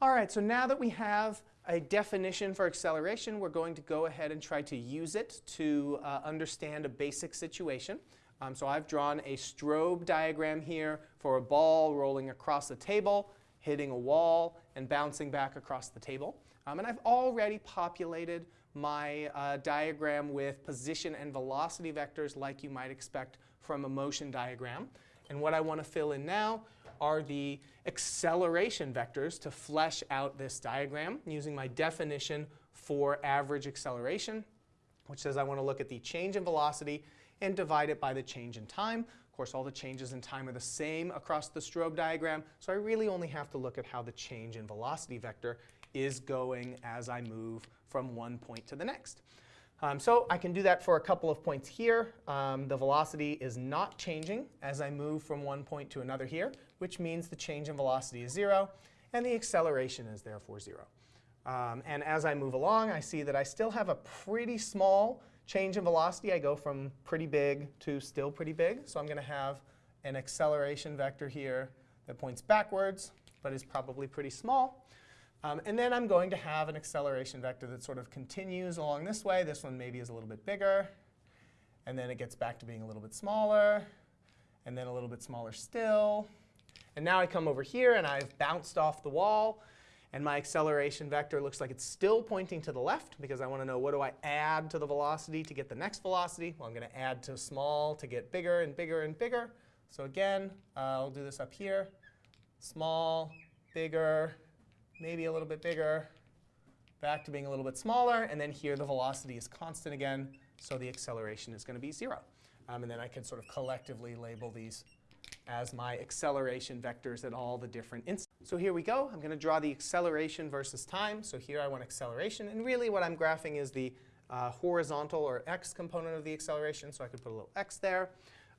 All right, so now that we have a definition for acceleration, we're going to go ahead and try to use it to uh, understand a basic situation. Um, so I've drawn a strobe diagram here for a ball rolling across a table, hitting a wall, and bouncing back across the table. Um, and I've already populated my uh, diagram with position and velocity vectors like you might expect from a motion diagram. And what I want to fill in now are the acceleration vectors to flesh out this diagram using my definition for average acceleration, which says I want to look at the change in velocity and divide it by the change in time. Of course, all the changes in time are the same across the strobe diagram, so I really only have to look at how the change in velocity vector is going as I move from one point to the next. Um, so I can do that for a couple of points here. Um, the velocity is not changing as I move from one point to another here, which means the change in velocity is 0, and the acceleration is therefore 0. Um, and as I move along, I see that I still have a pretty small change in velocity. I go from pretty big to still pretty big. So I'm going to have an acceleration vector here that points backwards, but is probably pretty small. Um, and then I'm going to have an acceleration vector that sort of continues along this way. This one maybe is a little bit bigger. And then it gets back to being a little bit smaller. And then a little bit smaller still. And now I come over here, and I've bounced off the wall. And my acceleration vector looks like it's still pointing to the left, because I want to know what do I add to the velocity to get the next velocity. Well, I'm going to add to small to get bigger and bigger and bigger. So again, uh, I'll do this up here. Small, bigger, maybe a little bit bigger, back to being a little bit smaller, and then here the velocity is constant again, so the acceleration is going to be 0. Um, and then I can sort of collectively label these as my acceleration vectors at all the different instants. So here we go. I'm going to draw the acceleration versus time. So here I want acceleration. And really what I'm graphing is the uh, horizontal or x component of the acceleration. So I could put a little x there.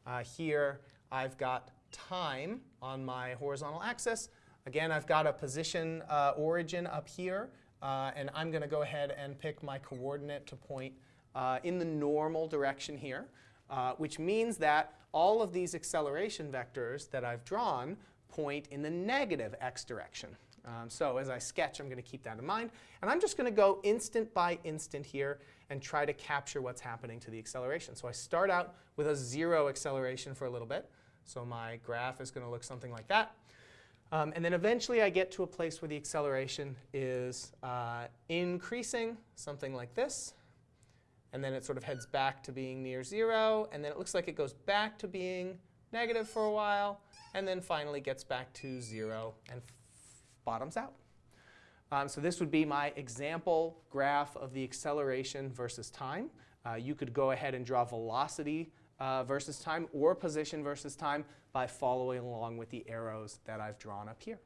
Uh, here I've got time on my horizontal axis. Again, I've got a position uh, origin up here. Uh, and I'm going to go ahead and pick my coordinate to point uh, in the normal direction here, uh, which means that all of these acceleration vectors that I've drawn point in the negative x direction. Um, so as I sketch, I'm going to keep that in mind. And I'm just going to go instant by instant here and try to capture what's happening to the acceleration. So I start out with a 0 acceleration for a little bit. So my graph is going to look something like that. Um, and then eventually I get to a place where the acceleration is uh, increasing, something like this. And then it sort of heads back to being near 0. And then it looks like it goes back to being negative for a while, and then finally gets back to 0 and bottoms out. Um, so this would be my example graph of the acceleration versus time. Uh, you could go ahead and draw velocity uh, versus time or position versus time by following along with the arrows that I've drawn up here.